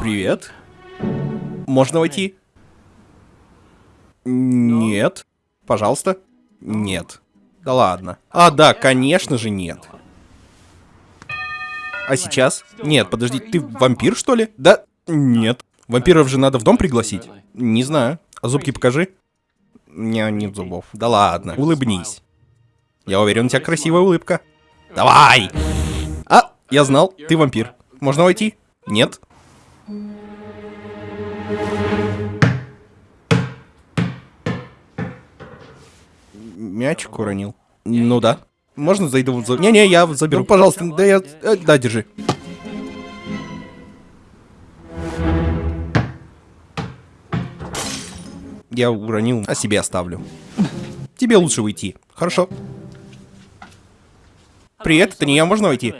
Привет. Можно войти? Нет. Пожалуйста. Нет. Да ладно. А, да, конечно же нет. А сейчас? Нет, подожди, ты вампир, что ли? Да, нет. Вампиров же надо в дом пригласить? Не знаю. А зубки покажи. Не, нет зубов. Да ладно, улыбнись. Я уверен, у тебя красивая улыбка. Давай! А, я знал, ты вампир. Можно войти? Нет? Мячик уронил. Ну да. Можно зайду за... Не-не, я заберу, пожалуйста. Да я... э, Да, держи. Я уронил, а себе оставлю. Тебе лучше уйти. Хорошо. Привет, это не я, можно войти?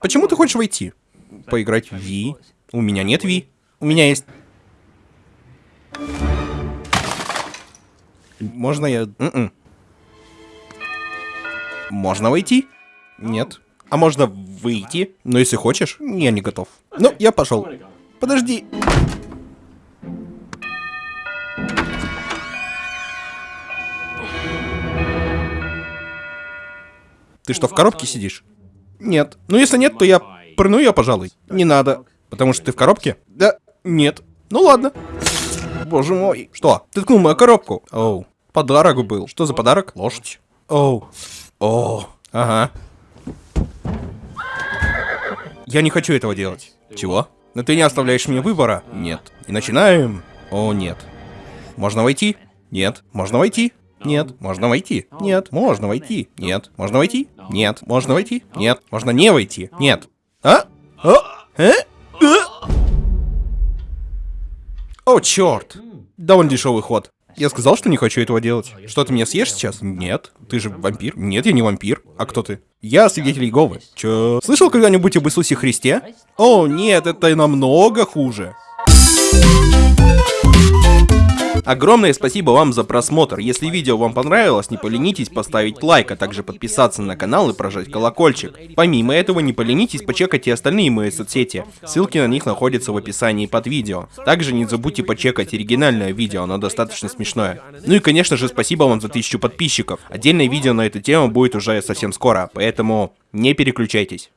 Почему ты хочешь войти? Поиграть в Ви? У меня нет Ви. У меня есть... Можно я... М-м. Можно войти? Нет. А можно выйти? Но если хочешь, я не готов. Ну, я пошел. Подожди. Ты что, в коробке сидишь? Нет. Ну, если нет, то я прыгну ее, пожалуй. Не надо. Потому что ты в коробке? Да. Нет. Ну ладно. Боже мой. Что? Ты ткнул мою коробку. Оу. Подарок был. Что за подарок? Лошадь. Оу. О. Ага. Я не хочу этого делать. Чего? Но ты не оставляешь мне выбора. Нет. И начинаем. О, нет. Можно войти? Нет. Можно войти? Нет. Можно войти? Нет. Можно войти? Нет. Можно войти? Нет. Можно войти? Нет. Можно не войти? Нет. А? А? Э? О, черт. Довольно дешевый ход. Я сказал, что не хочу этого делать. Что, ты меня съешь сейчас? Нет. Ты же вампир? Нет, я не вампир. А кто ты? Я свидетель Иеговы. Чё? Слышал когда-нибудь об Иисусе Христе? О, нет, это намного хуже. Огромное спасибо вам за просмотр. Если видео вам понравилось, не поленитесь поставить лайк, а также подписаться на канал и прожать колокольчик. Помимо этого, не поленитесь почекать и остальные мои соцсети. Ссылки на них находятся в описании под видео. Также не забудьте почекать оригинальное видео, оно достаточно смешное. Ну и конечно же, спасибо вам за тысячу подписчиков. Отдельное видео на эту тему будет уже совсем скоро, поэтому не переключайтесь.